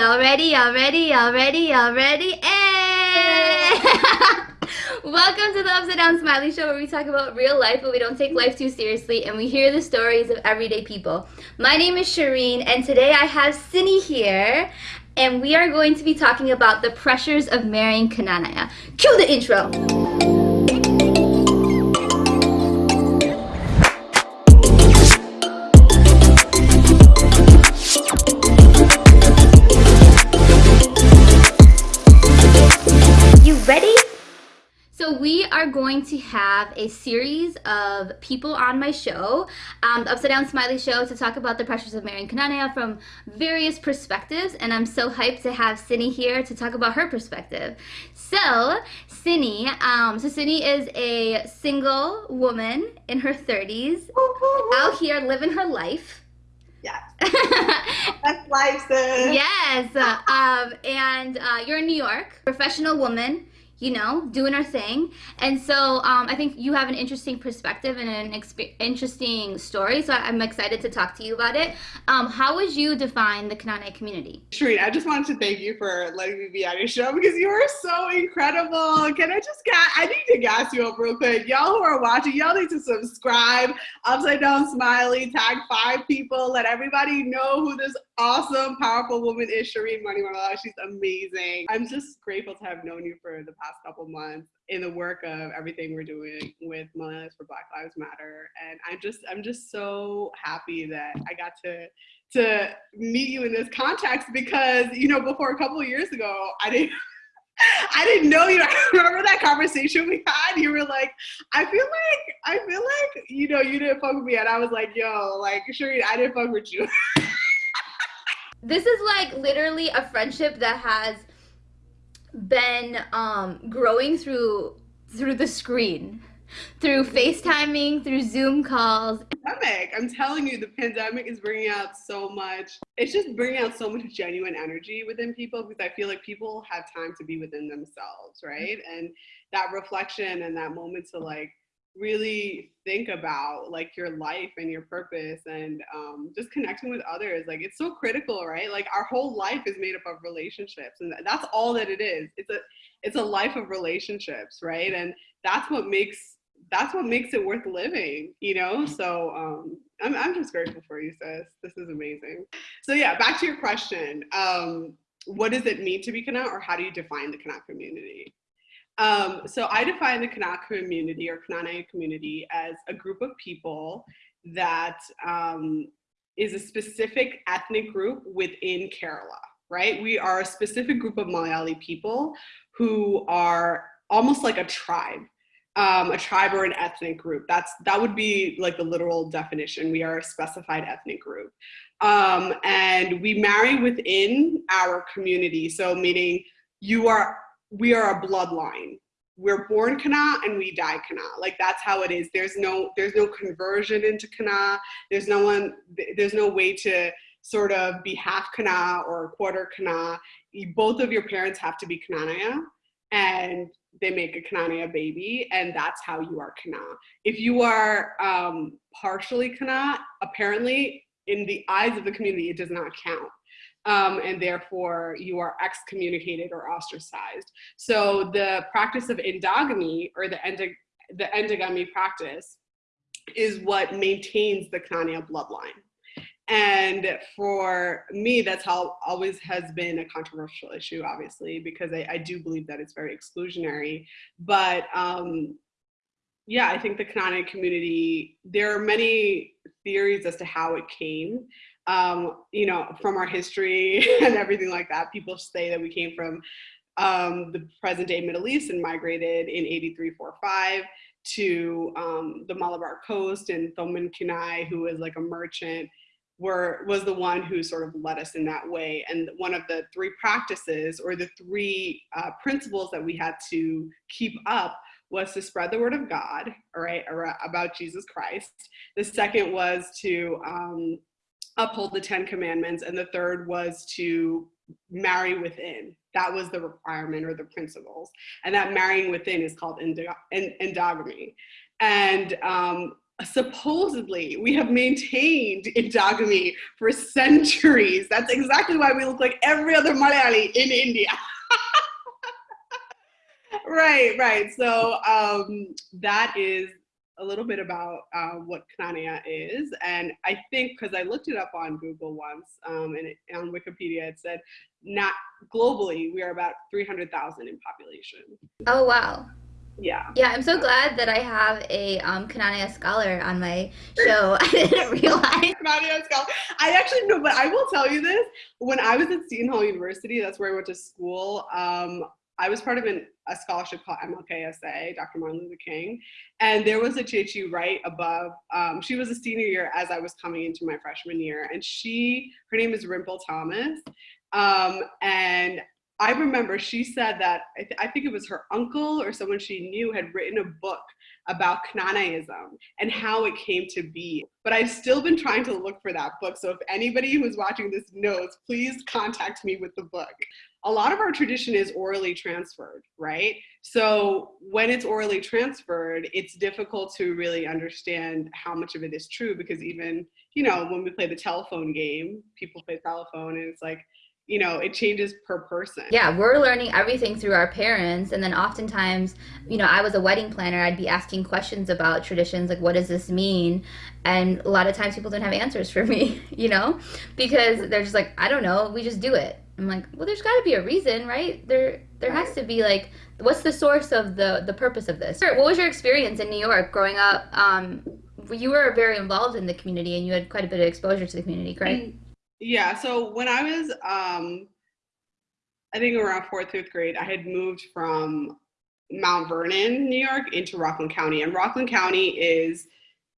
Y'all ready? Y'all ready? Y'all ready? Y'all ready? Hey! Eh! Welcome to the Upside Down Smiley Show where we talk about real life but we don't take life too seriously and we hear the stories of everyday people. My name is Shireen and today I have Cindy here and we are going to be talking about the pressures of marrying Knanaya. Cue the intro! Are going to have a series of people on my show, um, the Upside Down Smiley Show, to talk about the pressures of marrying Knanaya from various perspectives. And I'm so hyped to have Cindy here to talk about her perspective. So, Cindy, um, so Cindy is a single woman in her 30s, out here living her life. Yeah. That's life, sis. Yes. um, and uh, you're in New York, professional woman you know, doing our thing. And so um, I think you have an interesting perspective and an interesting story. So I'm excited to talk to you about it. Um, how would you define the Knanaya community? Shireen, I just wanted to thank you for letting me be on your show because you are so incredible. Can I just get, I need to gas you up real quick. Y'all who are watching, y'all need to subscribe. Upside Down Smiley, tag five people, let everybody know who this awesome, powerful woman is Shireen Maniwala. She's amazing. I'm just grateful to have known you for the past couple months in the work of everything we're doing with Millennials for Black Lives Matter. And I'm just, I'm just so happy that I got to to meet you in this context because you know before a couple years ago I didn't I didn't know you. I remember that conversation we had. You were like, I feel like, I feel like, you know, you didn't fuck with me. And I was like, yo, like, Shireen, I didn't fuck with you. this is like literally a friendship that has been um, growing through through the screen through FaceTiming, through Zoom calls. Pandemic. I'm telling you, the pandemic is bringing out so much. It's just bringing out so much genuine energy within people because I feel like people have time to be within themselves, right? And that reflection and that moment to like really think about like your life and your purpose and um, just connecting with others like it's so critical right? Like our whole life is made up of relationships and that's all that it is. It's a it's a life of relationships right? And that's what makes that's what makes it worth living you know? So um i'm, I'm just grateful for you sis. This is amazing. So yeah back to your question. Um what does it mean to be Kana or how do you define the Kana community um, so I define the Kana community or Knanaya community as a group of people that um, is a specific ethnic group within Kerala, right? We are a specific group of Malayali people who are almost like a tribe. Um, a tribe or an ethnic group. That's that would be like the literal definition. We are a specified ethnic group, um, and we marry within our community. So meaning you are we are a bloodline. We're born Kana and we die Kana. Like that's how it is. There's no there's no conversion into Kana. There's no one there's no way to sort of be half Kana or quarter Kana. Both of your parents have to be Knanaya and they make a Knanaya baby and that's how you are Kana. If you are um, partially Kana, apparently in the eyes of the community, it does not count um, and therefore you are excommunicated or ostracized. So the practice of endogamy or the, the endogamy practice is what maintains the Knanaya bloodline. And for me, that's how always has been a controversial issue, obviously, because I, I do believe that it's very exclusionary. But um, yeah, I think the Knanaya community, there are many theories as to how it came um, you know, from our history and everything like that. People say that we came from um, the present day Middle East and migrated in 8345 to um, the Malabar coast and Thoman Kinai, who was like a merchant, were, was the one who sort of led us in that way. And one of the three practices or the three uh, principles that we had to keep up was to spread the word of God, all right, about Jesus Christ. The second was to um, uphold the 10 commandments. And the third was to marry within. That was the requirement or the principles. And that marrying within is called endogamy. And um, supposedly we have maintained endogamy for centuries. That's exactly why we look like every other Malayali in India. right, right. So um, that is a little bit about uh, what Knanaya is. And I think, because I looked it up on Google once um, and it, on Wikipedia, it said not globally, we are about 300,000 in population. Oh, wow. Yeah. Yeah, I'm so glad that I have a um, Knanaya scholar on my show. I didn't realize. Knanaya scholar. I actually know, but I will tell you this. When I was at Seton Hall University, that's where I went to school. Um, I was part of an, a scholarship called MLKSA, Dr. Martin Luther King, and there was a Chechi right above. Um, she was a senior year as I was coming into my freshman year, and she, her name is Rimple Thomas, um, and I remember she said that I, th- I, think it was her uncle or someone she knew had written a book about Knanayism and how it came to be. But I've still been trying to look for that book. So if anybody who's watching this knows, please contact me with the book. A lot of our tradition is orally transferred, right? So when it's orally transferred, it's difficult to really understand how much of it is true because even, you know, when we play the telephone game, people play telephone and it's like, you know it changes per person. Yeah we're learning everything through our parents and then oftentimes you know i was a wedding planner i'd be asking questions about traditions like what does this mean? And a lot of times people don't have answers for me you know? Because they're just like i don't know we just do it. I'm like well there's got to be a reason right? There there right. has to be like what's the source of the the purpose of this? What was your experience in new york growing up? Um you were very involved in the community and you had quite a bit of exposure to the community correct? Mm-hmm. Yeah. So when I was, um, I think around fourth, fifth grade, I had moved from Mount Vernon, New York, into Rockland County, and Rockland County is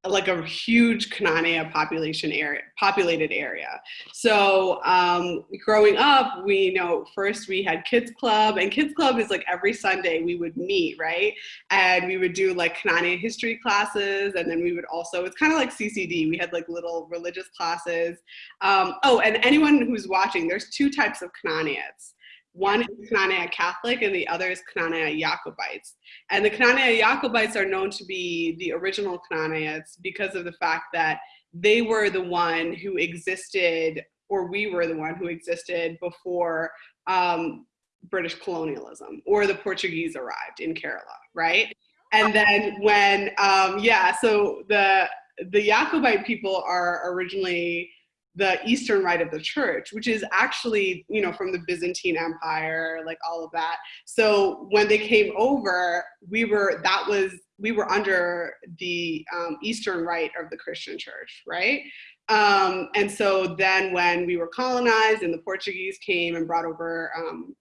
like a huge Knanaya population area, populated area. So um, growing up, we know first we had kids club, and kids club is like every Sunday we would meet, right? And we would do like Knanaya history classes, and then we would also it's kind of like CCD. We had like little religious classes. Um, oh, and anyone who's watching, there's two types of Knanayats. One is Knanaya Catholic and the other is Knanaya Jacobites. And the Knanaya Jacobites are known to be the original Knanayats because of the fact that they were the one who existed, or we were the one who existed before um, British colonialism or the Portuguese arrived in Kerala, right? And then when, um, yeah, so the the Jacobite people are originally the eastern rite of the church which is actually you know from the byzantine empire like all of that. So when they came over we were that was we were under the um, eastern rite of the christian church right? Um, and so then when we were colonized and the portuguese came and brought over um,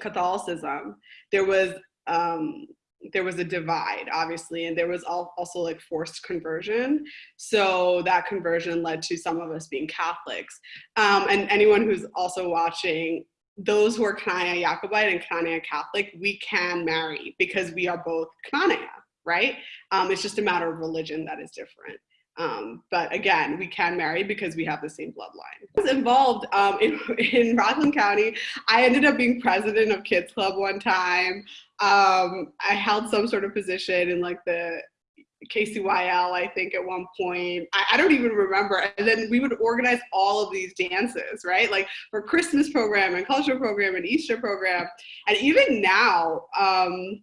catholicism there was um, there was a divide obviously and there was also like forced conversion so that conversion led to some of us being catholics um, and anyone who's also watching those who are Knanaya Jacobite and Knanaya Catholic, we can marry because we are both Knanaya, right? Um, it's just a matter of religion that is different. Um, but again, we can marry because we have the same bloodline. I was involved um, in, in Rockland County. I ended up being president of Kids Club one time. Um, I held some sort of position in like the KCYL, I think, at one point. I, I, don't even remember. And then we would organize all of these dances, right? Like for Christmas program and cultural program and Easter program. And even now, um,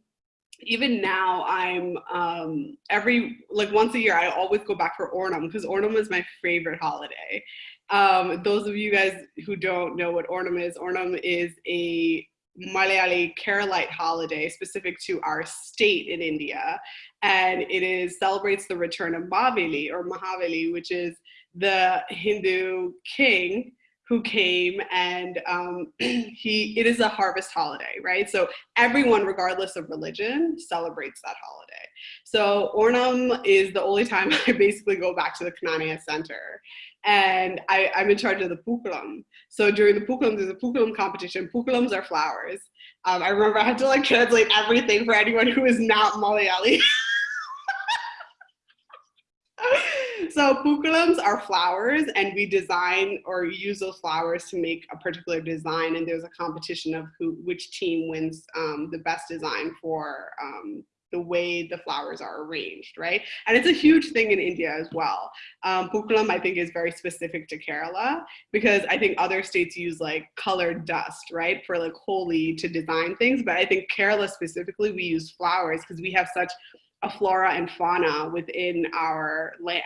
even now I'm um, every like once a year I always go back for Onam because Onam is my favorite holiday. Um, those of you guys who don't know what Onam is, Onam is a Malayali Keralite holiday specific to our state in India, and it is celebrates the return of Maveli or Mahavali, which is the Hindu king who came and um, he it is a harvest holiday right? So everyone regardless of religion celebrates that holiday. So Onam is the only time i basically go back to the knanaya center. And I, i'm in charge of the Pookalam. So during the Pookalam there's a Pookalam competition. Pookalams are flowers. Um, i remember i had to like translate everything for anyone who is not malayali so Pookalams are flowers and we design or use those flowers to make a particular design and there's a competition of who which team wins um, the best design for um, the way the flowers are arranged, right? And it's a huge thing in India as well. Um, Pookalam, I think, is very specific to Kerala because I think other states use like colored dust, right, for like Holi to design things. But I think Kerala specifically, we use flowers because we have such a flora and fauna within our land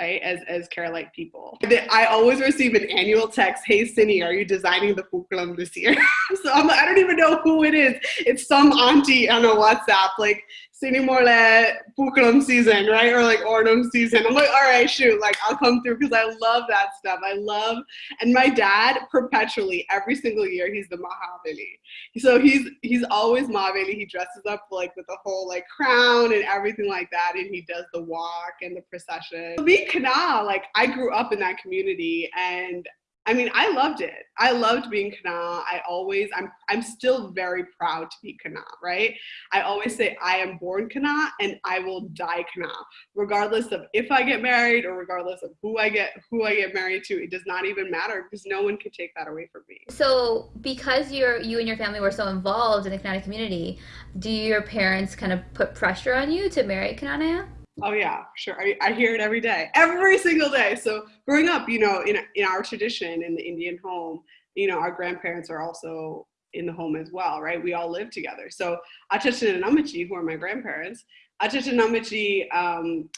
right, as, as Keralite people. I always receive an annual text, hey, Cindy, are you designing the Pookalam this year? so I'm, I don't even know who it is. It's some auntie on a WhatsApp, like, Sinimole Pookalam season, right? Or like Onam season. I'm like, all right, shoot, like I'll come through because I love that stuff. I love, and my dad perpetually, every single year, he's the Mahavali. So he's he's always Mahavali. He dresses up like with the whole like crown and everything like that, and he does the walk and the procession. Me, Kana, like I grew up in that community, and I mean, I loved it. I loved being Kana. I always, I'm, I'm still very proud to be Kana, right? I always say I am born Kana and I will die Kana, regardless of if I get married or regardless of who I get, who I get married to. It does not even matter because no one can take that away from me. So, because you're, you and your family were so involved in the Knanaya community, do your parents kind of put pressure on you to marry Knanaya? Oh yeah, sure. I, I hear it every day, every single day. So growing up, you know, in in our tradition in the Indian home, you know, our grandparents are also in the home as well, right? We all live together. So Achachan and Amachi, who are my grandparents, Achachan and Amachi um,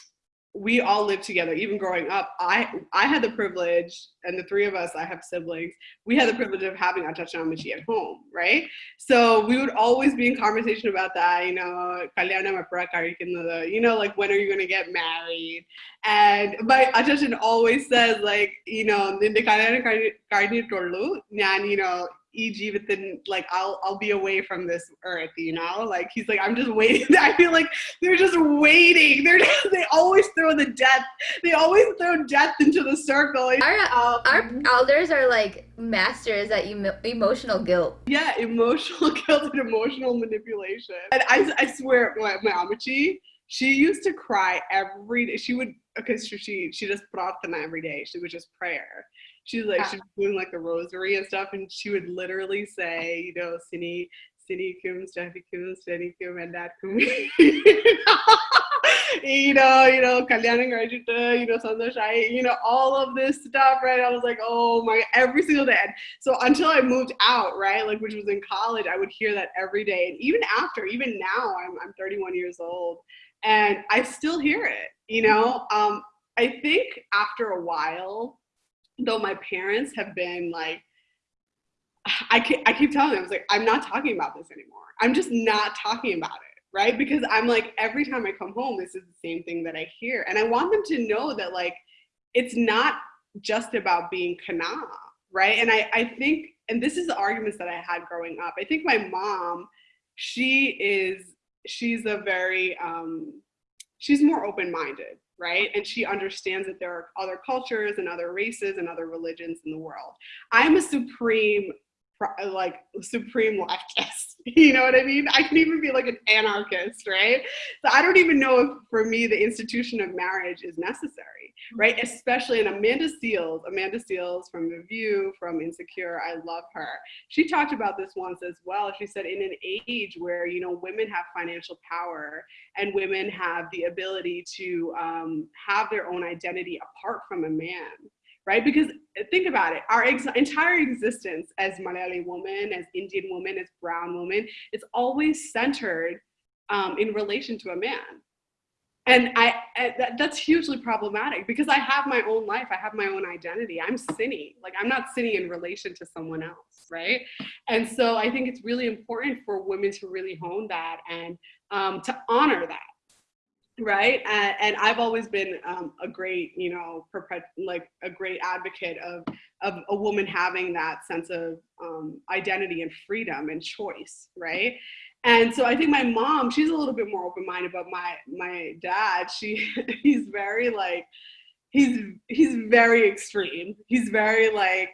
we all lived together. Even growing up i i had the privilege and the three of us i have siblings we had the privilege of having Atachanamachi at home right? So we would always be in conversation about that you know you know like when are you going to get married? And my Achachan always says like you know you know e.g. but then like I'll I'll be away from this earth, you know? Like he's like, I'm just waiting. I feel like they're just waiting. They're they always throw the death. They always throw death into the circle. Our um, our elders are like masters at emo- emotional guilt. Yeah, emotional guilt and emotional manipulation. And I I swear, my, my Amachi, she used to cry every day. She would because she she she does prarthana every day. She would just prayer she's like she's doing like the rosary and stuff and she would literally say you know sini sini kum steffi kum steady kum and that kum you know you know kalyanam Rajita, you know santosh you know all of this stuff right? I was like oh my every single day. So until i moved out right like which was in college i would hear that every day. And even after even now i'm, I'm 31 years old and i still hear it you know? Um, i think after a while though my parents have been like, I, keep, I keep telling them, I was like, I'm not talking about this anymore. I'm just not talking about it, right? Because I'm like, every time I come home, this is the same thing that I hear. And I want them to know that like, it's not just about being kana, right? And I, I think, and this is the arguments that I had growing up. I think my mom, she is, she's a very, um, she's more open-minded right? And she understands that there are other cultures and other races and other religions in the world. I'm a supreme like supreme leftist. You know what I mean? I can even be like an anarchist, right? So I don't even know if for me the institution of marriage is necessary, right? Especially in Amanda Seales, Amanda Seales from The View, from Insecure, I love her. She talked about this once as well. She said in an age where, you know, women have financial power and women have the ability to um, have their own identity apart from a man, right? Because think about it, our ex entire existence as Malayali woman, as Indian woman, as brown woman, it's always centered um, in relation to a man. And I, I that, that's hugely problematic because I have my own life, I have my own identity. I'm Cindy, like I'm not Cindy in relation to someone else, right? And so I think it's really important for women to really hone that and um, to honor that right? And, and, i've always been um, a great you know like a great advocate of of a woman having that sense of um, identity and freedom and choice right? And so i think my mom she's a little bit more open-minded but my my dad she he's very like he's he's very extreme. He's very like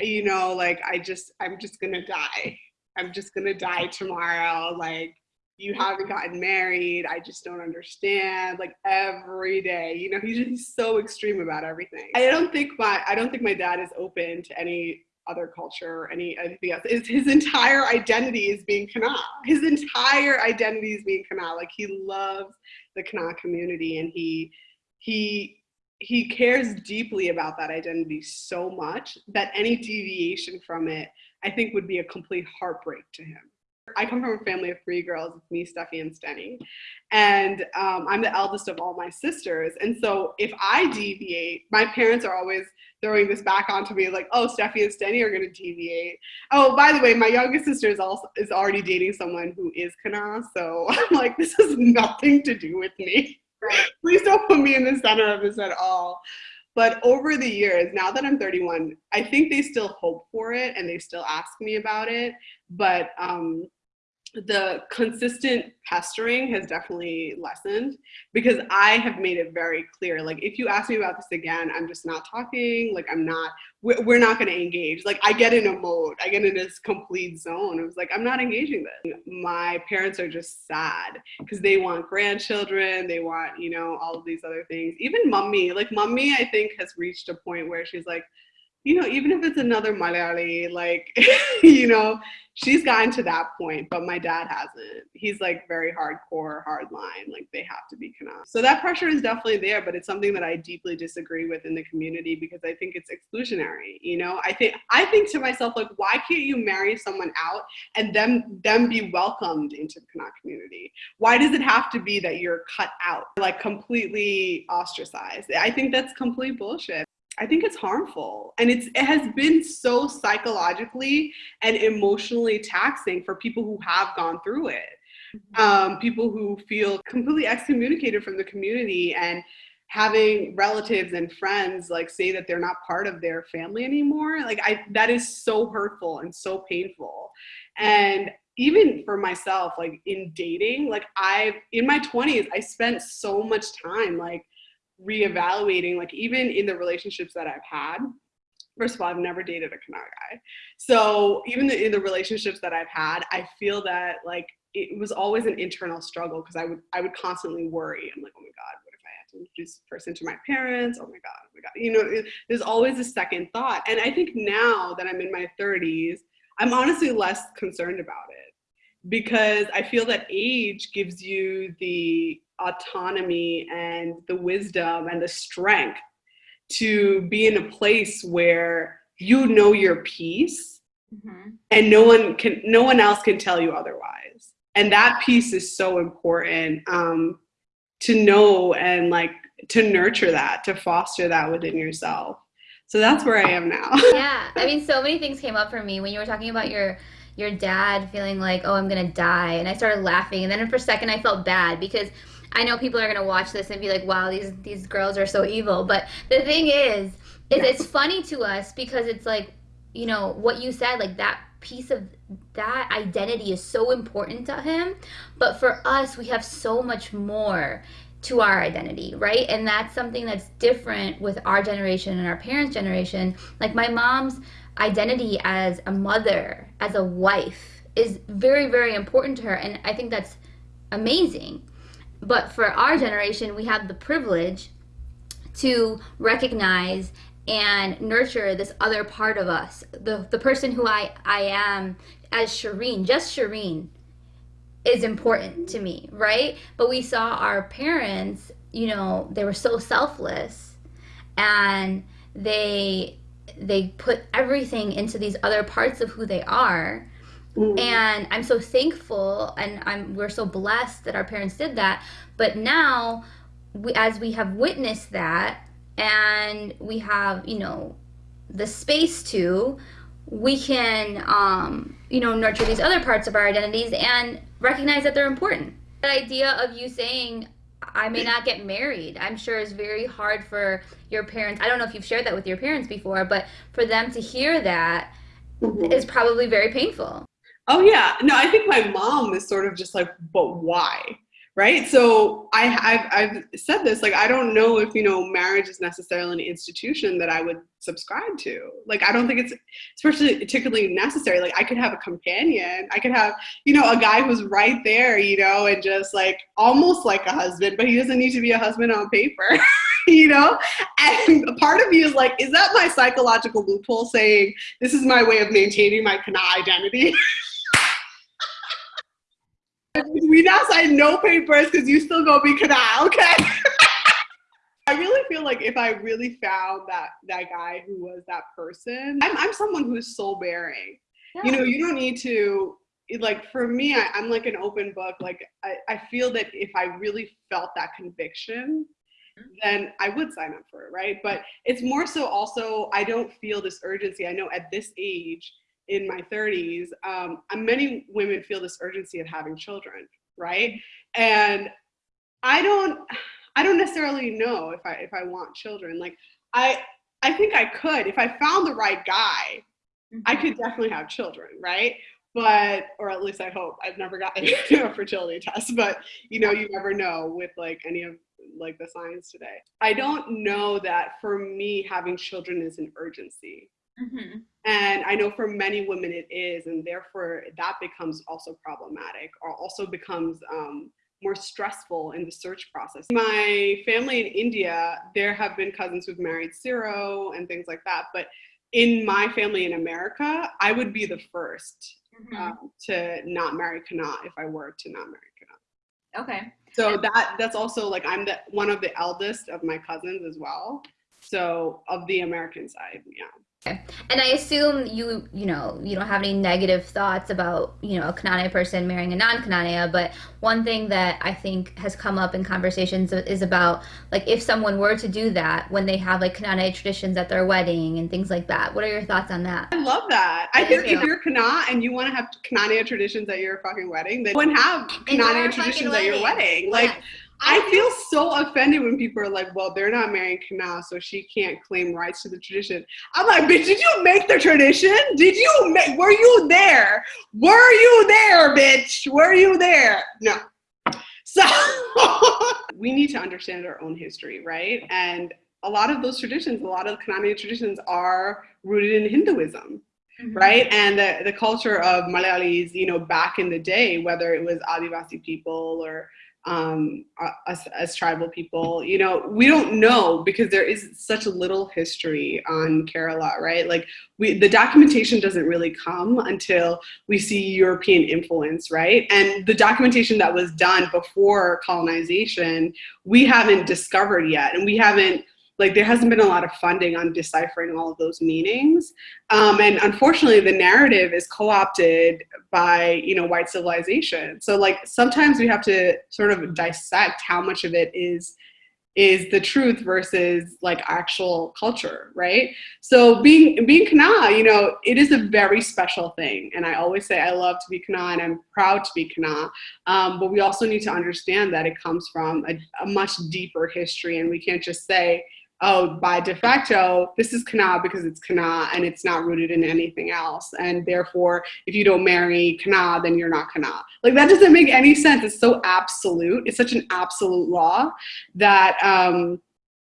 you know like i just i'm just gonna die. I'm just gonna die tomorrow like you haven't gotten married. I just don't understand. Like every day, you know, he's just so extreme about everything. I don't think my I don't think my dad is open to any other culture or any anything else. Is his entire identity is being Kana. His entire identity is being Kana. Like he loves the Kana community and he he he cares deeply about that identity so much that any deviation from it, I think, would be a complete heartbreak to him. I come from a family of three girls, it's me, Steffi, and Stenny. And um, I'm the eldest of all my sisters. And so if I deviate, my parents are always throwing this back onto me like, oh, Steffi and Stenny are gonna deviate. Oh, by the way, my youngest sister is also is already dating someone who is Kana. So I'm like, this has nothing to do with me. Right. Please don't put me in the center of this at all. But over the years, now that I'm 31, I think they still hope for it and they still ask me about it. But um, the consistent pestering has definitely lessened because I have made it very clear. Like, if you ask me about this again, I'm just not talking. Like, I'm not, we're, we're not going to engage. Like, I get in a mode, I get in this complete zone. It was like, I'm not engaging this. My parents are just sad because they want grandchildren, they want, you know, all of these other things. Even mummy, like, mummy, I think, has reached a point where she's like, you know, even if it's another Malayali, like, you know, she's gotten to that point, but my dad hasn't. He's like very hardcore, hard line, like they have to be Kana. So that pressure is definitely there, but it's something that I deeply disagree with in the community because I think it's exclusionary. You know, I think I think to myself, like, why can't you marry someone out and them them be welcomed into the Kana community? Why does it have to be that you're cut out, like completely ostracized? I think that's complete bullshit. I think it's harmful. And it's it has been so psychologically and emotionally taxing for people who have gone through it. Mm-hmm. Um, people who feel completely excommunicated from the community and having relatives and friends like say that they're not part of their family anymore like i that is so hurtful and so painful and even for myself like in dating like i've in my 20s i spent so much time like reevaluating, like even in the relationships that I've had. First of all, I've never dated a Kana guy. So even the, in the relationships that I've had, I feel that like it was always an internal struggle because I would I would constantly worry. I'm like, oh my God, what if I had to introduce person to my parents? Oh my God, oh my God. You know, it, there's always a second thought. And I think now that I'm in my 30s, I'm honestly less concerned about it because I feel that age gives you the autonomy and the wisdom and the strength to be in a place where you know your piece mm-hmm. and no one can no one else can tell you otherwise. And that piece is so important um, to know and like to nurture that to foster that within yourself. So that's where i am now. Yeah i mean so many things came up for me. When you were talking about your your dad feeling like oh i'm gonna die and i started laughing and then for a second i felt bad because I know people are gonna watch this and be like, "Wow, these these girls are so evil." But the thing is, is it's funny to us because it's like, you know, what you said, like that piece of that identity is so important to him. But for us, we have so much more to our identity, right? And that's something that's different with our generation and our parents' generation. Like my mom's identity as a mother, as a wife, is very, very important to her. And I think that's amazing. But for our generation, we have the privilege to recognize and nurture this other part of us. The, the person who I, I am as Shireen, just Shireen, is important to me, right? But we saw our parents, you know, they were so selfless and they they put everything into these other parts of who they are Mm. And I'm so thankful and I'm we're so blessed that our parents did that. But now we, as we have witnessed that and we have, you know, the space to we can um, you know nurture these other parts of our identities and recognize that they're important the idea of you saying i may not get married i'm sure it's very hard for your parents i don't know if you've shared that with your parents before but for them to hear that mm-hmm. is probably very painful Oh yeah, no, I think my mom is sort of just like, but why? Right. So I, I've, I've said this, like, I don't know if, you know, marriage is necessarily an institution that I would subscribe to. Like, I don't think it's especially particularly necessary. Like, I could have a companion. I could have, you know, a guy who's right there, you know, and just like almost like a husband, but he doesn't need to be a husband on paper. you know? And part of me is like, is that my psychological loophole saying this is my way of maintaining my Kana identity? we now sign no papers because you still gonna be canal, okay? I really feel like if I really found that that guy who was that person, I'm I'm someone who's soul bearing. Yeah. You know, you don't need to like for me I, am like an open book like I, I feel that if i really felt that conviction mm-hmm. then i would sign up for it right but it's more so also i don't feel this urgency i know at this age in my 30s um, many women feel this urgency of having children right? And i don't i don't necessarily know if i if i want children. Like i i think i could. If i found the right guy mm-hmm. i could definitely have children right? But or at least i hope. I've never gotten a fertility test but you know you never know with like any of like the science today. I don't know that for me having children is an urgency mm-hmm. and i know for many women it is and therefore that becomes also problematic or also becomes um, more stressful in the search process. My family in India, there have been cousins who've married zero and things like that. But in my family in America, I would be the first mm-hmm. um, to not marry Kana if I were to not marry Kana. Okay. So that that's also like I'm the one of the eldest of my cousins as well. So of the American side, yeah. Okay. And I assume you, you know, you don't have any negative thoughts about, you know, a Knanaya person marrying a non-Knanaya, but one thing that I think has come up in conversations is about, like, if someone were to do that when they have, like, Knanaya traditions at their wedding and things like that. What are your thoughts on that? I love that. I think if you're Kana and you want to have Knanaya traditions at your fucking wedding, then you wouldn't have Knanaya traditions at your wedding. Like, yeah I feel so offended when people are like, well, they're not marrying Kana, so she can't claim rights to the tradition. I'm like, bitch, did you make the tradition? Did you make, were you there? Were you there, bitch? Were you there? No. So we need to understand our own history, right? And a lot of those traditions, a lot of Knanaya traditions are rooted in Hinduism. Mm-hmm. right? And the, the culture of Malayalis, you know, back in the day, whether it was Adivasi people or um, us as tribal people, you know, we don't know because there is such a little history on Kerala, right? Like we, the documentation doesn't really come until we see European influence, right? And the documentation that was done before colonization, we haven't discovered yet, and we haven't like there hasn't been a lot of funding on deciphering all of those meanings. Um, and unfortunately the narrative is co-opted by you know white civilization. So like sometimes we have to sort of dissect how much of it is is the truth versus like actual culture right? So being being kana you know it is a very special thing. And i always say i love to be kana and i'm proud to be kana um, but we also need to understand that it comes from a, a much deeper history. And we can't just say oh, by de facto, this is Kana because it's Kana and it's not rooted in anything else. And therefore, if you don't marry Kana, then you're not Kana. Like that doesn't make any sense. It's so absolute. It's such an absolute law that um,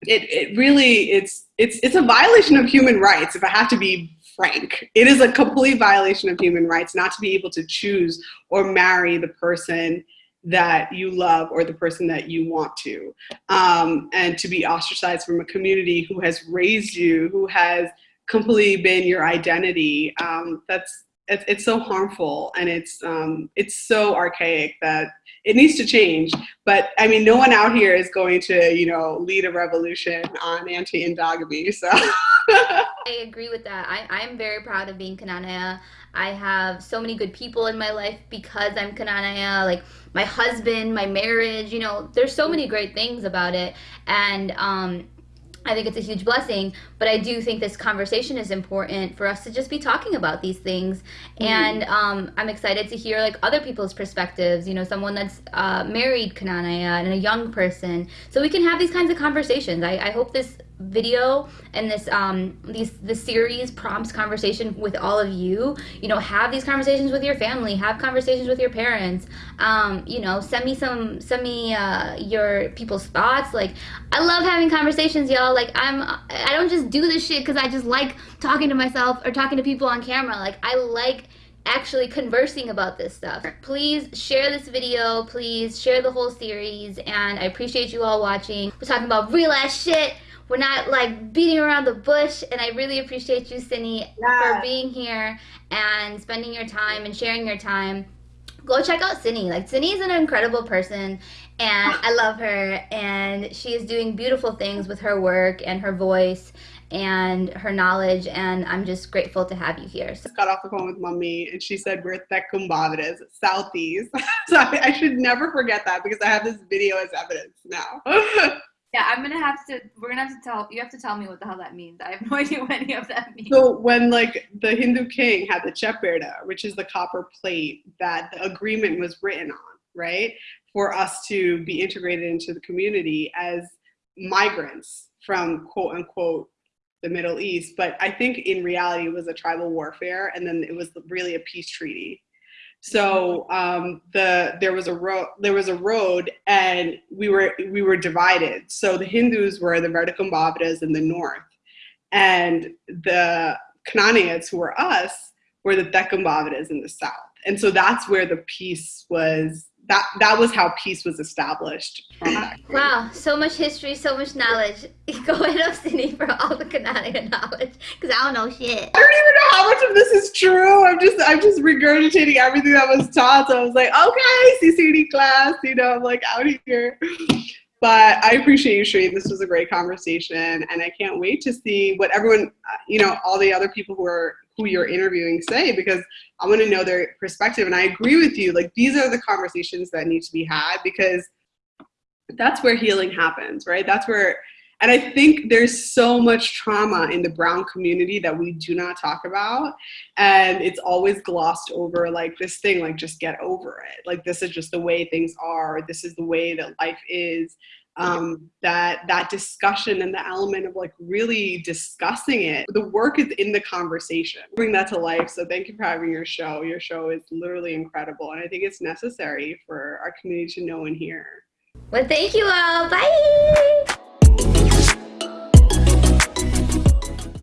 it, it really, it's, it's, it's a violation of human rights, if I have to be frank. It is a complete violation of human rights not to be able to choose or marry the person that you love or the person that you want to. Um, and to be ostracized from a community who has raised you who has completely been your identity um, that's it's, it's, so harmful. And it's um, it's so archaic that it needs to change but i mean no one out here is going to you know lead a revolution on anti-endogamy so I agree with that. I, I'm very proud of being Knanaya. I have so many good people in my life because I'm Knanaya. Like my husband, my marriage, you know, there's so many great things about it. And um, I think it's a huge blessing, but I do think this conversation is important for us to just be talking about these things. Mm-hmm. And um, I'm excited to hear like other people's perspectives. You know, someone that's uh, married Knanaya and a young person, so we can have these kinds of conversations. I, I hope this video and this um these the series prompts conversation with all of you. You know have these conversations with your family have conversations with your parents. Um you know send me some send me uh your people's thoughts. Like i love having conversations y'all. Like i'm i don't just do this shit because i just like talking to myself or talking to people on camera. Like i like actually conversing about this stuff. Please share this video, please share the whole series, and I appreciate you all watching. We're talking about real ass shit. We're not like beating around the bush, and I really appreciate you, Cindy, yeah. for being here and spending your time and sharing your time go check out Cindy. Like Cindy is an incredible person and I love her and she is doing beautiful things with her work and her voice and her knowledge and I'm just grateful to have you here. So. Got off the phone with mommy and she said we're Tecumbaviras, Southeast. so I, I should never forget that because I have this video as evidence now. Yeah, I'm gonna have to. We're gonna have to tell. You have to tell me what the hell that means. I have no idea what any of that means. So when like the Hindu king had the Chepirda, which is the copper plate that the agreement was written on, right, for us to be integrated into the community as migrants from quote unquote the Middle East, but I think in reality it was a tribal warfare, and then it was really a peace treaty so um, the there was a road there was a road and we were we were divided. So the Hindus were the Vertikumbaviras in the north, and the Canaanites who were us were the Tecumbaviras in the south. And so that's where the peace was that that was how peace was established. wow, so much history, so much knowledge. Go ahead up, Cindy, for all the Knanaya knowledge, because I don't know shit. I don't even know how much of this is true. I'm just I'm just regurgitating everything that was taught. So I was like, okay, CCD class, you know, I'm like out here. But I appreciate you, Shireen. This was a great conversation, and I can't wait to see what everyone, you know, all the other people who are who you're interviewing say because I want to know their perspective. And I agree with you. Like these are the conversations that need to be had because that's where healing happens, right? That's where, and I think there's so much trauma in the brown community that we do not talk about. And it's always glossed over like this thing, like just get over it. Like this is just the way things are. This is the way that life is um, that that discussion and the element of like really discussing it. The work is in the conversation. Bring that to life. So thank you for having your show. Your show is literally incredible, and I think it's necessary for our community to know and hear. Well, thank you all. Bye.